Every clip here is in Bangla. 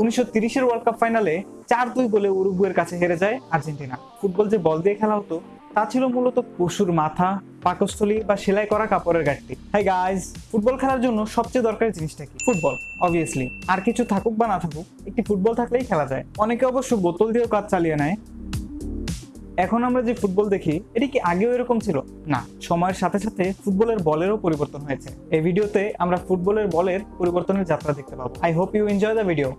উনিশশো তিরিশের ওয়ার্ল্ড কাপ ফাইনালে চার দুই গোলে উরুগুয়ের কাছে হেরে যায় আর্জেন্টিনা। ফুটবল যে বল দিয়ে খেলা হতো, তা ছিল মূলত পশুর মাথা, পাকস্থলী বা সেলাই করা কাপড়ের গাঠটি হাই গাইজ ফুটবল খেলার জন্য সবচেয়ে দরকারি জিনিসটা কি? ফুটবল অবভিয়াসলি আর কিছু থাকুক বা না থাকুক, একটি ফুটবল থাকলেই খেলা যায়। অনেকে অবশ্য বোতল দিয়েও কাজ চালিয়ে নেয়। এখন আমরা যে ফুটবল দেখি, এটি কি আগেও এরকম ছিল? না, সময়ের সাথে সাথে ফুটবলের বলেরও পরিবর্তন হয়েছে। এই ভিডিওতে আমরা ফুটবলের বলের পরিবর্তনের যাত্রা দেখতে পাবো। I hope you enjoy the video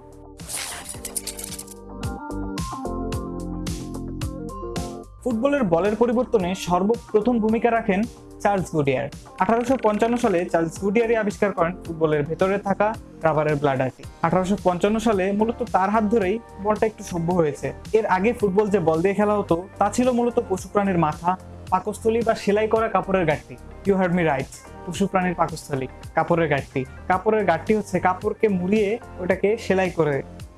ফুটবলের বলের পরিবর্তনে সর্বপ্রথম ভূমিকা রাখেন চার্লস গুডিয়ার। আঠারোশো পঞ্চান্ন সালে চার্লস গুডিয়ারই আবিষ্কার করেন ফুটবলের ভেতরে থাকা রাবারের ব্লাডারটি আঠারোশো পঞ্চান্ন সালে মূলত তার হাত ধরেই বলটা একটু সভ্য হয়েছে। এর আগে ফুটবল যে বল দিয়ে খেলা হতো, তা ছিল মূলত পশু প্রাণীর মাথা, পাকস্থলী বা সেলাই করা কাপড়ের গাঠটি ইউ হার্ড মি রাইট পশু প্রাণীর পাকস্থলী, কাপড়ের গাঠটি কাপড়ের গাঠটি হচ্ছে কাপড়কে মুড়িয়ে ওটাকে সেলাই করে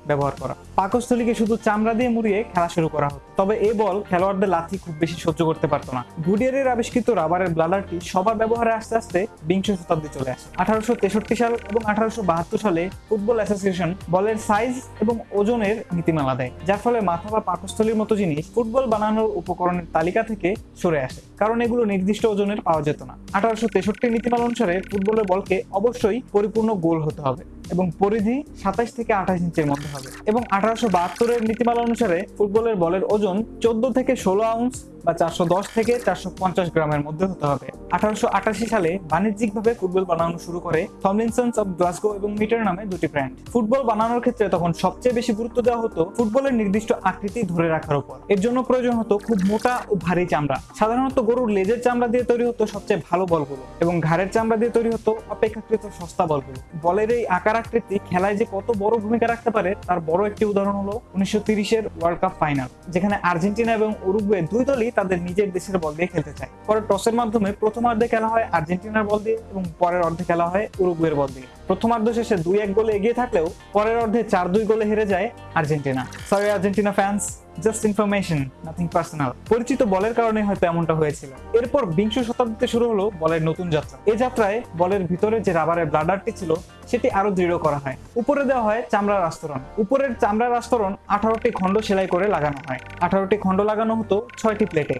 ব্যবহার করা। পাকস্থলীকে শুধু চামড়া দিয়ে মুড়িয়ে খেলা শুরু করা হতো তবে এই বল খেলোয়াড়দের লাথি খুব বেশি সহ্য করতে পারতো না। গুডিয়ারের আবিষ্কৃত রাবারের ব্লাডারটি সবার ব্যবহারে আস্তে আস্তে বিংশ শতাব্দী চলে আসে। আঠারোশো তেষট্টি সাল এবং আঠারোশো বাহাত্তর সালে ফুটবল অ্যাসোসিয়েশন বলের সাইজ এবং ওজনের নীতিমালা দেয়, যার ফলে মাথা বা পাকস্থলীর মতো জিনিস ফুটবল বানানোর উপকরণের তালিকা থেকে সরে আসে, কারণ এগুলো নির্দিষ্ট ওজনের পাওয়া যেত না। আঠারোশো তেষট্টি নীতিমালা অনুসারে ফুটবলের বলকে অবশ্যই পরিপূর্ণ গোল হতে হবে। এবং পরিধি সাতাশ থেকে আঠাশ ইঞ্চের মধ্যে হবে। এবং আঠারোশো বাহাত্তরের নীতিমালা অনুসারে ফুটবলের বলের ওজন চোদ্দ থেকে ষোলো আউন্স বা চারশো দশ থেকে চারশো পঞ্চাশ গ্রামের মধ্যে হতে হবে। আঠারোশো আটাশি সালে বাণিজ্যিকভাবে ফুটবল বানানো শুরু করে থমলিনসন্স অফ গ্লাসগো এবং মিটার নামে দুটি ব্র্যান্ড। ফুটবল বানানোর ক্ষেত্রে তখন সবচেয়ে বেশি গুরুত্ব দেওয়া হতো ফুটবলের নির্দিষ্ট আকৃতি ধরে রাখার উপর। এর জন্য প্রয়োজন হতো খুব মোটা ও ভারী চামড়া। সাধারণত গরুর লেজের চামড়া দিয়ে তৈরি হতো সবচেয়ে ভালো বলগুলো এবং ঘাড়ের চামড়া দিয়ে তৈরি হতো অপেক্ষাকৃত সস্তা বলগুলো। বলের এই আকার আকৃতি খেলায় যে কত বড় ভূমিকা রাখতে পারে তার বড় একটি উদাহরণ হলো উনিশশো তিরিশের ওয়ার্ল্ড কাপ ফাইনাল যেখানে আর্জেন্টিনা এবং উরুগুয়ে দুই দলই তাদের নিজের দেশের বল দিয়ে খেলতে চায়। পরে টসের মাধ্যমে প্রথমার্ধে খেলা হয় আর্জেন্টিনার বল দিয়ে এবং পরের অর্ধে খেলা হয় উরুগুয়ের বল দিয়ে। প্রথমার্ধ শেষে দুই এক গোলে এগিয়ে থাকলেও পরের অর্ধে চার দুই গোলে হেরে যায় Argentina. Sorry Argentina fans just information nothing personal পরিচিত বলের কারণে হয়তো এমনটা হয়েছিল। এরপর বিংশ শতাব্দীতে শুরু হলো বলের নতুন যাত্রা। এই যাত্রায় বলের ভিতরে যে রাবারের ব্লাডারটি ছিল, সেটি আরও দৃঢ় করা হয়। উপরে দেওয়া হয় চামড়ার আস্তরণ। উপরের চামড়ার আস্তরণ আঠারোটি খণ্ড সেলাই করে লাগানো হয়। আঠারোটি খণ্ড লাগানো হতো ছয়টি প্লেটে।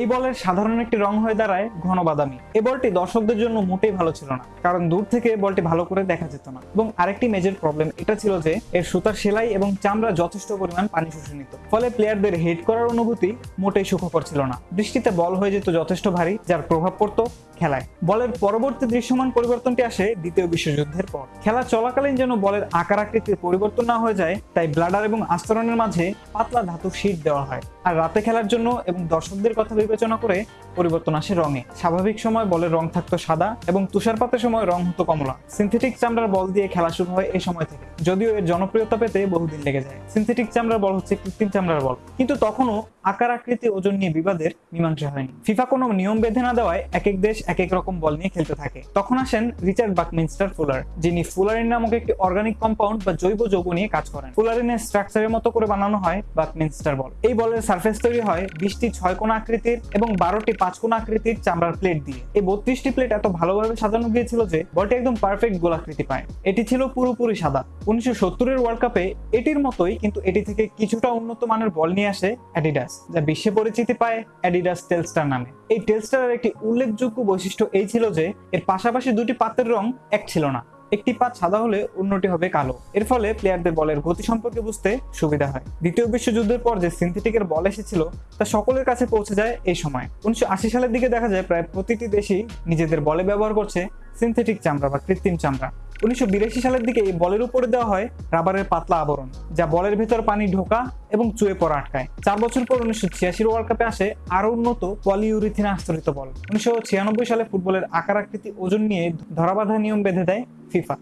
এই বলের সাধারণ একটি রং হয়ে দাঁড়ায় ঘন বাদামি। এই বলটি দর্শকদের জন্য মোটেই ভালো ছিল না, কারণ দূর থেকে বলটি ভালো করে দেখা যেত না। এবং আরেকটি মেজর প্রবলেম এটা ছিল যে এর সুতার সেলাই এবং চামড়া যথেষ্ট পরিমাণ পানি শুষে নিত। ফলে প্লেয়ারদের হেড করার অনুভূতি মোটেই সুখকর ছিল না। বৃষ্টিতে বল হয়ে যেত যথেষ্ট ভারী, যার প্রভাব পড়তো খেলায়। বলের পরবর্তী দৃশ্যমান পরিবর্তনটি আসে দ্বিতীয় বিশ্বযুদ্ধের পর। খেলা চলাকালীন যেন বলের আকার আকৃতির পরিবর্তন না হয়ে যায়, তাই ব্লাডার এবং আস্তরণের মাঝে পাতলা ধাতু শীট দেওয়া হয়। আর রাতে খেলার জন্য এবং দর্শকদের কথা বিবেচনা করে পরিবর্তন আসে রঙে। স্বাভাবিক সময় বলের রং থাকতো সাদা এবং তুষারপাতের সময় রং হতো কমলা। সিনথেটিক চামড়ার বল দিয়ে খেলা শুরু হয় এই সময় থেকে। যদিও এর জনপ্রিয়তা পেতে বহুদিন লেগে যায়। সিনথেটিক চামড়ার বল হচ্ছে কৃত্রিম চামড়ার বল। কিন্তু তখনও আকার, আকৃতি, ওজন নিয়ে বিবাদের মীমাংসা হয়নি। ফিফা কোনো নিয়ম বেঁধে না দেওয়ায় এক এক দেশ এক এক রকম বল নিয়ে খেলতে থাকে। তখন আসেন রিচার্ড বাকমিনস্টার ফুলার, যিনি ফুলারিন নামক একটি অর্গানিক কম্পাউন্ড বা জৈব যৌগ নিয়ে কাজ করেন। ফুলারিনের স্ট্রাকচারের মতো করে বানানো হয় বাকমিনস্টার বল। এই বলের সার্ফেস তৈরি হয় বিশটি ছয় কোণ আকৃতির এবং বারোটি পাঁচ কোণ আকৃতির চামড়ার প্লেট দিয়ে। এই বত্রিশটি প্লেট এত ভালোভাবে সাজানো গিয়েছিল যে, বলটি একদম পারফেক্ট গোলাকৃতি পায়। এটি ছিল পুরোপুরি সাদা। উনিশশো সত্তরের ওয়ার্ল্ড কাপে এটির মতোই কিন্তু এটি থেকে কিছুটা উন্নত মানের বল নিয়ে আসে অ্যাডিডাস যা বিশ্বে পরিচিতি পায় অ্যাডিডাস টেলস্টার নামে। এই টেলস্টারের একটি উল্লেখযোগ্য বৈশিষ্ট্য এই ছিল যে, এর পাশাপাশি দুটি পাতের রং এক ছিল না। একটি পাত সাদা হলে অন্যটি হবে কালো। এর ফলে প্লেয়ারদের বলের গতি সম্পর্কে বুঝতে সুবিধা হয়। দ্বিতীয় বিশ্বযুদ্ধের পর যে সিনথেটিকের বল এসেছিল, তা সকলের কাছে পৌঁছে যায় এই সময়। উনিশশো আশি সালের দিকে দেখা যায়, প্রায় প্রতিটি দেশই নিজেদের বলে ব্যবহার করছে সিনথেটিক চামড়া বা কৃত্রিম চামড়া। উনিশশো বিরাশি সালের দিকে এই বলের উপরে দেওয়া হয় রাবারের পাতলা আবরণ, যা বলের ভেতর পানি ঢোকা এবং চুয়ে পড়া আটকায়। চার বছর পর উনিশশো ছিয়াশির ওয়ার্ল্ড কাপে আসে আরও উন্নত পলিউরিথিন আস্তরিত বল। উনিশশো ছিয়ানব্বই সালে ফুটবলের আকার আকৃতি ওজন নিয়ে ধরাবাধা নিয়ম বেঁধে দেয় ফিফা।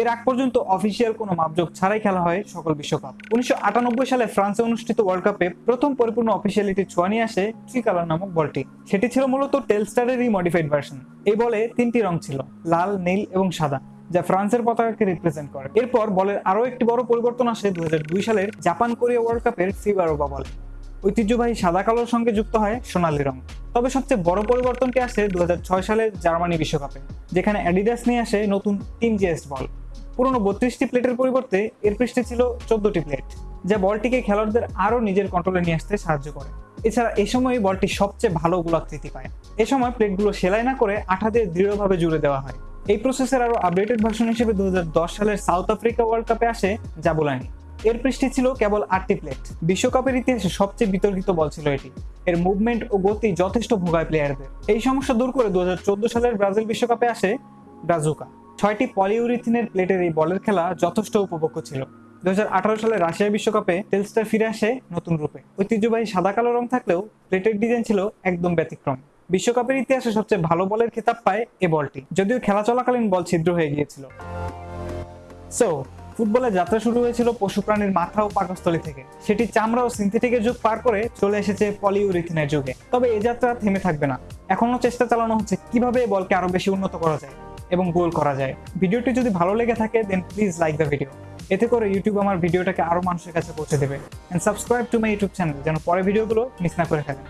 এর আগ পর্যন্ত অফিসিয়াল কোনো মাপজোক ছাড়াই খেলা হয় সকল বিশ্বকাপ। উনিশশো আটানব্বই সালে ফ্রান্সে অনুষ্ঠিত ওয়ার্ল্ড কাপে প্রথম পরিপূর্ণ অফিসিয়ালিটি ছোঁয়া নিয়ে আসে ট্রিকালার নামক বলটি। সেটি ছিল মূলত টেলস্টারেরই মডিফাইড ভার্সন এই বলে তিনটি রং ছিল, লাল, নীল এবং সাদা, যা ফ্রান্সের পতাকাকে রিপ্রেজেন্ট করে। এরপর বলের আরও একটি বড় পরিবর্তন আসে দু হাজার দুই সালের জাপান কোরিয়া ওয়ার্ল্ড কাপের ফিবারোবা বলে। ঐতিহ্যবাহী সাদা কালোর সঙ্গে যুক্ত হয় সোনালী রং। তবে সবচেয়ে বড় পরিবর্তনটি আসে দু হাজার ছয় সালের জার্মানি বিশ্বকাপে, যেখানে অ্যাডিডাস নিয়ে আসে নতুন টিম জিএস বল। পুরনো বত্রিশটি প্লেটের পরিবর্তে এর পৃষ্ঠে ছিল চোদ্দটি প্লেট, যা বলটিকে খেলোয়াড়দের আরও নিজের কন্ট্রোলে নিয়ে আসতে সাহায্য করে। এছাড়া এই সময় বলটি সবচেয়ে ভালো গোলাকৃতি পায়। এ সময় প্লেটগুলো সেলাই না করে আঠা দিয়ে দৃঢ়ভাবে জুড়ে দেওয়া হয়। এই প্রসেসের আরও আপডেটেড ভার্সন হিসেবে দু সালের সাউথ আফ্রিকা ওয়ার্ল্ড কাপে আসে জাবুলানি। এর পৃষ্ঠে ছিল কেবল আটটি প্লেট। বিশ্বকাপের ইতিহাসে সবচেয়ে বিতর্কিত বল ছিল এটি। এর মুভমেন্ট ও গতি যথেষ্ট ভোগায় প্লেয়ারদের এই সমস্যা দূর করে দু হাজার চোদ্দ সালের ব্রাজিল বিশ্বকাপে আসে ব্রাজুকা। ছয়টি পলিউরিথিনের প্লেটের এই বলের খেলা যথেষ্ট উপভোগ্য ছিল। দু সালে রাশিয়া বিশ্বকাপে টেলস্টার ফিরে আসে নতুন রূপে। ঐতিহ্যবাহী সাদা কালো রং থাকলেও প্লেটের ডিজাইন ছিল একদম ব্যতিক্রম। বিশ্বকাপের ইতিহাসে সবচেয়ে ভালো বলের খেতাব পায় এ বলটি, যদিও খেলা চলাকালীন বল ছিদ্র হয়ে গিয়েছিল। সো ফুটবলের যাত্রা শুরু হয়েছিল পশু প্রাণীর মাথা ও পাকস্থলী থেকে। সেটি চামড়া ও সিনথেটিকের যুগ পার করে চলে এসেছে পলিউরিথিনের যুগে। তবে এই যাত্রা থেমে থাকবে না। এখনও চেষ্টা চালানো হচ্ছে কীভাবে বলকে আরও বেশি উন্নত করা যায়। এবং গোল করা যায়। ভিডিওটি যদি ভালো লেগে থাকে then please like the video এতে করে ইউটিউব আমার ভিডিওটাকে আরও মানুষের কাছে পৌঁছে দেবে। And subscribe to my YouTube channel যেন পরে ভিডিওগুলো মিস না করে ফেলেন